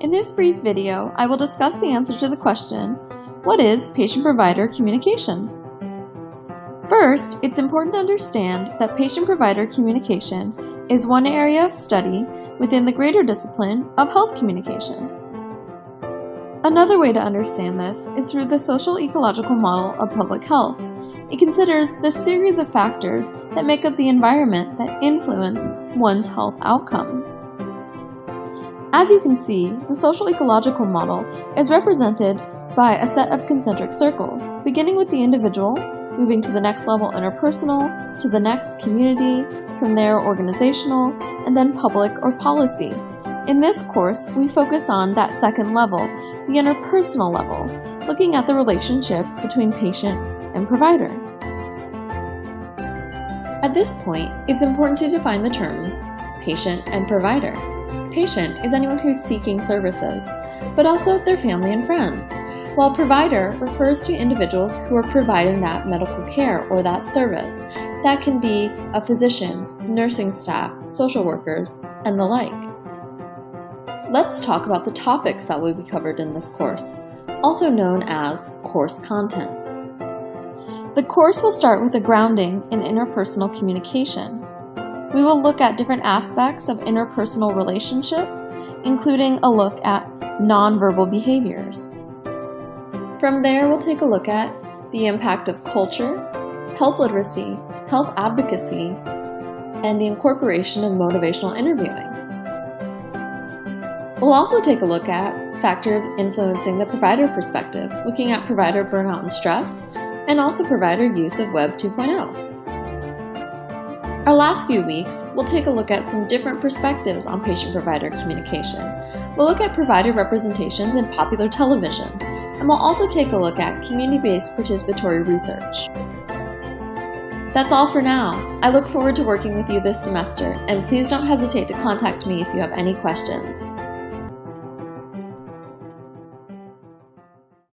In this brief video, I will discuss the answer to the question, what is patient-provider communication? First, it's important to understand that patient-provider communication is one area of study within the greater discipline of health communication. Another way to understand this is through the social ecological model of public health. It considers the series of factors that make up the environment that influence one's health outcomes. As you can see, the social ecological model is represented by a set of concentric circles, beginning with the individual, moving to the next level interpersonal, to the next community, from there organizational, and then public or policy. In this course, we focus on that second level, the interpersonal level, looking at the relationship between patient and provider. At this point, it's important to define the terms patient and provider. Patient is anyone who's seeking services, but also their family and friends, while provider refers to individuals who are providing that medical care or that service. That can be a physician, nursing staff, social workers, and the like. Let's talk about the topics that will be covered in this course, also known as course content. The course will start with a grounding in interpersonal communication. We will look at different aspects of interpersonal relationships, including a look at nonverbal behaviors. From there, we'll take a look at the impact of culture, health literacy, health advocacy, and the incorporation of motivational interviewing. We'll also take a look at factors influencing the provider perspective, looking at provider burnout and stress, and also provider use of Web 2.0. Our last few weeks, we'll take a look at some different perspectives on patient-provider communication. We'll look at provider representations in popular television, and we'll also take a look at community-based participatory research. That's all for now. I look forward to working with you this semester, and please don't hesitate to contact me if you have any questions.